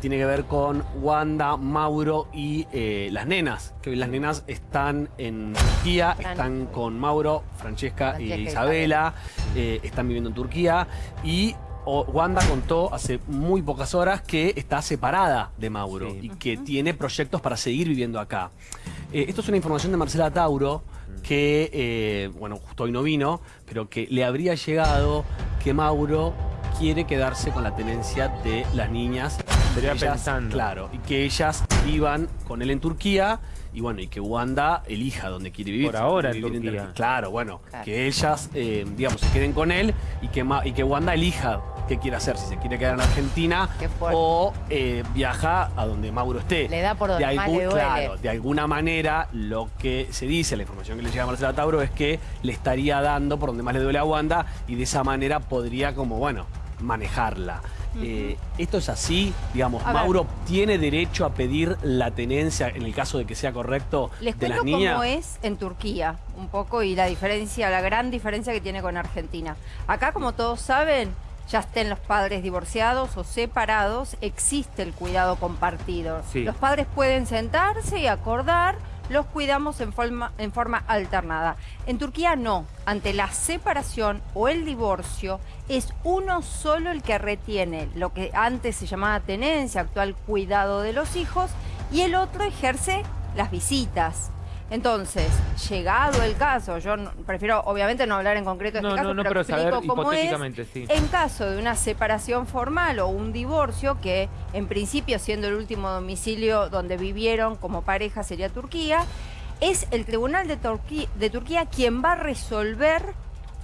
tiene que ver con Wanda, Mauro y eh, las nenas. Que hoy las nenas están en Turquía, Están- con Mauro, Francesca, Francesca y Isabela, eh, están viviendo en Turquía y o- Wanda contó hace muy pocas horas que está separada de Mauro Sí. y que tiene proyectos para seguir viviendo acá. Eh, esto es una información de Marcela Tauro que, eh, bueno, justo hoy no vino, pero que le habría llegado que Mauro quiere quedarse con la tenencia de las niñas. Estaría Ellas- pensando. Claro, y que ellas vivan con él en Turquía y bueno, y que Wanda elija donde quiere vivir. Por ahora en Vivir Turquía. Tur- Claro, bueno, Claro. que ellas, eh, digamos, se queden con él y que, Ma- y que Wanda elija qué quiere hacer, si se quiere quedar en Argentina o eh, viaja a donde Mauro esté. Le da por donde de más le duele. Claro, de alguna manera lo que se dice, la información que le llega a Marcela Tauro es que le estaría dando por donde más le duele a Wanda y de esa manera podría como, bueno, manejarla. Eh, esto es así, digamos, A ver. Mauro tiene derecho a pedir la tenencia en el caso de que sea correcto Les de las cuento niñas. cómo es en Turquía, un poco, y la diferencia, la gran diferencia que tiene con Argentina. Acá, como todos saben, ya estén los padres divorciados o separados, existe el cuidado compartido. Sí. Los padres pueden sentarse y acordar, los cuidamos en forma, en forma alternada. En Turquía no, ante la separación o el divorcio, es uno solo el que retiene lo que antes se llamaba tenencia, actual cuidado de los hijos, y el otro ejerce las visitas. Entonces, llegado el caso, yo no- prefiero obviamente no hablar en concreto de No, este caso, no, pero, pero explico saber cómo es. sí. En caso de una separación formal o un divorcio, que en principio siendo el último domicilio donde vivieron como pareja sería Turquía, es el Tribunal de, de Turquía quien va a resolver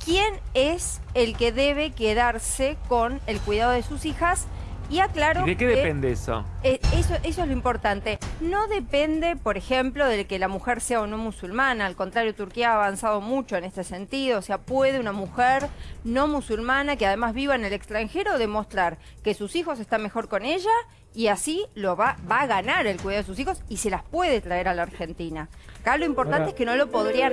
quién es el que debe quedarse con el cuidado de sus hijas. Y aclaro ¿Y de qué que- depende eso? eh, eso, eso es lo importante. No depende, por ejemplo, de que la mujer sea o no musulmana. Al contrario, Turquía ha avanzado mucho en este sentido. O sea, puede una mujer no musulmana que además viva en el extranjero demostrar que sus hijos están mejor con ella y así lo va, va a ganar el cuidado de sus hijos y se las puede traer a la Argentina. Acá lo importante Ahora- es que no lo podrían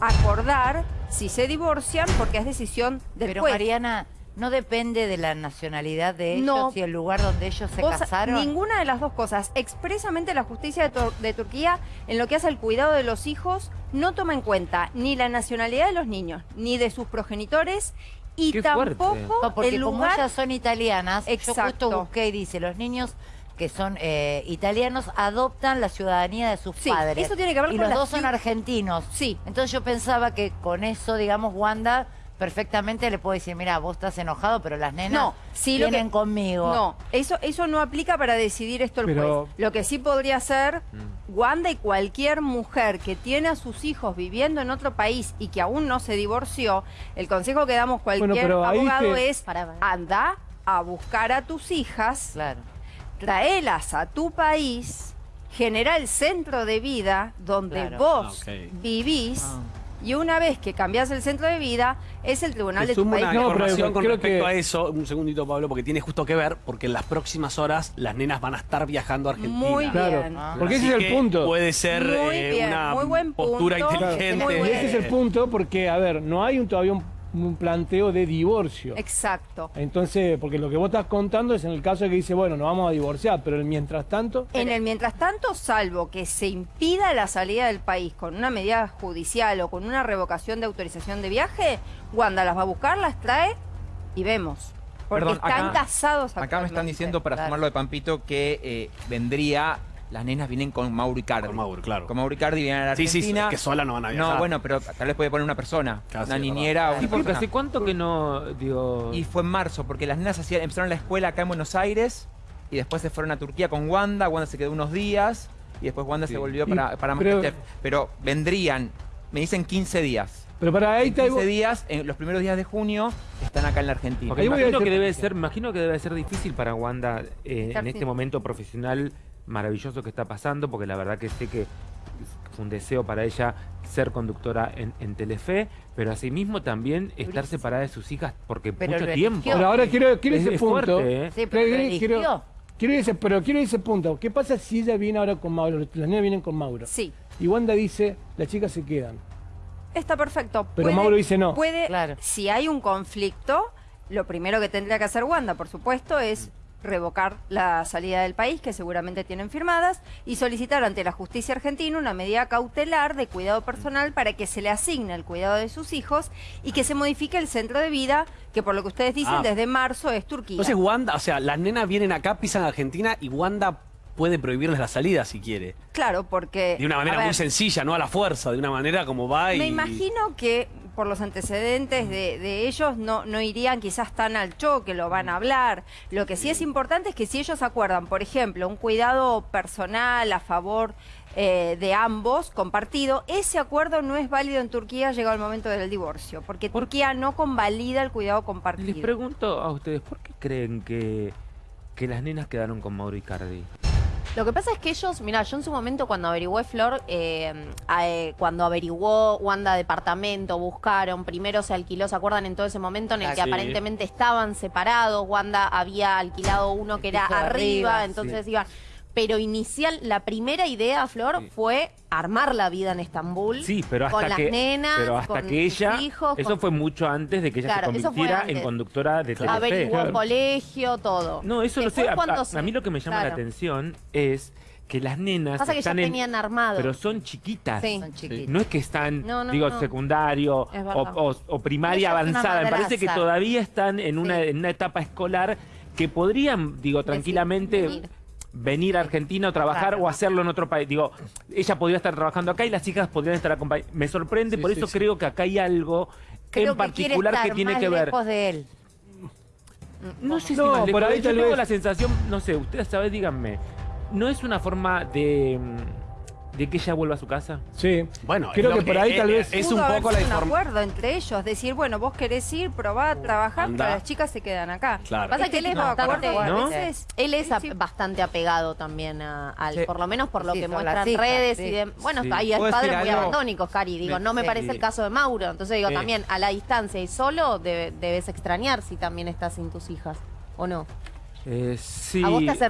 a- acordar si se divorcian porque es decisión del Pero juez. Mariana, ¿no depende de la nacionalidad de ellos No. y el lugar donde ellos se Vos- casaron? Ninguna de las dos cosas. Expresamente la justicia de, Tur- de Turquía, en lo que hace al cuidado de los hijos, no toma en cuenta ni la nacionalidad de los niños, ni de sus progenitores, y Qué tampoco No, porque el como lugar... ellas son italianas, yo Exacto. justo busqué y dice, los niños que son eh, italianos adoptan la ciudadanía de sus Sí, padres. eso tiene que ver y con los la dos son argentinos. Sí. Entonces yo pensaba que con eso, digamos, Wanda perfectamente le puede decir, mira, vos estás enojado, pero las nenas No, sí, vienen que- conmigo. No, eso, eso no aplica para decidir esto el Pero- juez. Lo que sí podría hacer Mm. Wanda y cualquier mujer que tiene a sus hijos viviendo en otro país y que aún no se divorció, el consejo que damos cualquier Bueno, abogado te- es anda a buscar a tus hijas, Claro. traelas a tu país, genera el centro de vida donde Claro. vos Ah, vivís. Ah. Y una vez que cambias el centro de vida, es el tribunal Te de tu país. una No, pero información con creo respecto que- a eso, un segundito Pablo, porque tiene justo que ver, porque en las próximas horas las nenas van a estar viajando a Argentina. Muy Claro, bien. Ah. porque ese es el punto. Puede ser Muy eh, una muy buen postura punto. Claro, inteligente. Muy y ese es el punto porque, a ver, no hay un, todavía un, un planteo de divorcio. Exacto. Entonces, porque lo que vos estás contando es en el caso de que dice, bueno, nos vamos a divorciar, pero mientras tanto... En el mientras tanto, salvo que se impida la salida del país con una medida judicial o con una revocación de autorización de viaje, Wanda las va a buscar, las trae y vemos. Porque Perdón, están acá- casados Acá me están diciendo, para Claro. sumarlo de Pampito, que eh, vendría, las nenas vienen con Mauro Icardi. Con Mauro, claro. Con Mauro Icardi vienen a la Sí, sí, Argentina. es que sola no van a viajar. No, bueno, pero tal vez puede poner una persona, una sí, niñera o Sí, porque hace cuánto que no, digo... Y fue en marzo, porque las nenas hacían, empezaron la escuela acá en Buenos Aires y después se fueron a Turquía con Wanda. Wanda se quedó unos días y después Wanda Sí. se volvió para, para pero- Masterchef. Pero vendrían, me dicen 15 días. Pero para ahí En está... 15 días, en los primeros días de junio, están acá en la Argentina. A imagino que debe ser, imagino que debe ser difícil para Wanda eh, en este momento profesional maravilloso que está pasando, porque la verdad que sé que fue un deseo para ella ser conductora en, en Telefe, pero asimismo también estar separada de sus hijas porque Pero mucho tiempo. Pero ahora quiero, quiero Es- ese es punto. fuerte, ¿eh? Sí, pero Quiero- quiero- quiero ese, pero quiero ese punto. ¿Qué pasa si ella viene ahora con Mauro? Las nenas vienen con Mauro. Sí, Y Wanda dice, las chicas se quedan. está perfecto. Pero Mauro dice no. Puede, Claro. si hay un conflicto, lo primero que tendría que hacer Wanda, por supuesto, es revocar la salida del país, que seguramente tienen firmadas, y solicitar ante la justicia argentina una medida cautelar de cuidado personal para que se le asigne el cuidado de sus hijos y que se modifique el centro de vida, que por lo que ustedes dicen Ah. desde marzo es Turquía. Entonces Wanda, o sea, las nenas vienen acá, pisan Argentina y Wanda puede prohibirles la salida si quiere. claro, porque... De una a manera ver, muy sencilla, no a la fuerza, de una manera como va y... Me imagino que por los antecedentes de, de ellos no, no irían quizás tan al choque, lo van a hablar. Lo que sí es importante es que si ellos acuerdan, por ejemplo, un cuidado personal a favor eh, de ambos compartido, ese acuerdo no es válido en Turquía llegado el momento del divorcio, porque Turquía no convalida el cuidado Les compartido. pregunto a ustedes, ¿por qué creen que, que las nenas quedaron con Mauro Icardi? Lo que pasa es que ellos, mira, yo en su momento cuando averigué Flor, eh, eh, cuando averiguó Wanda departamento, buscaron, primero se alquiló, ¿se acuerdan en todo ese momento en el que Ah, sí. aparentemente estaban separados? Wanda había alquilado uno que era arriba, entonces iban... Pero inicial, la primera idea, Flor, Sí. fue armar la vida en Estambul. Sí, pero hasta con las que, nenas, pero hasta con que ella, hijos, eso con- fue mucho antes de que ella Claro, se convirtiera en conductora de Telefe. Averiguó Claro. colegio, todo. No, eso lo sé. A, mí lo que me llama la atención es que las nenas Pasa que ya están en- tenían armado. pero son chiquitas. Sí. Son chiquitos. No es que están, No, no, digo, no. secundario Es o, verdad. o- o primaria avanzada. Me parece que todavía están en una, Sí. en una etapa escolar que podrían, digo, tranquilamente venir. Venir a Argentina o trabajar Claro. o hacerlo en otro país. Digo, ella podría estar trabajando acá y las hijas podrían estar acompañadas. Me sorprende, Sí, por sí, eso sí. creo que acá hay algo Creo en que particular que tiene más que ver. lejos de él. No sé si más por ahí Yo tengo la sensación, no sé, ustedes saben, díganme, ¿no es una forma de, mm, de que ella vuelva a su casa? Sí. Bueno, creo es lo que por ahí tal vez. Es un poco la un información. acuerdo entre ellos, decir, bueno, vos querés ir, probá a trabajar, Anda. pero las chicas se quedan acá. Claro. Pasa Este que él es bastante- Él es Sí, a- sí. bastante apegado también a- al, Sí. por lo menos por lo Sí, que muestran las hijas, redes sí. y de, bueno, Sí. hay ¿Puedo padres muy algo? abandónicos, Cari, digo, no me Sí. parece el caso de Mauro, entonces digo, Sí. también a la distancia y solo debe- debes extrañar si también estás sin tus hijas, ¿o no? Eh, sí. A vos te hace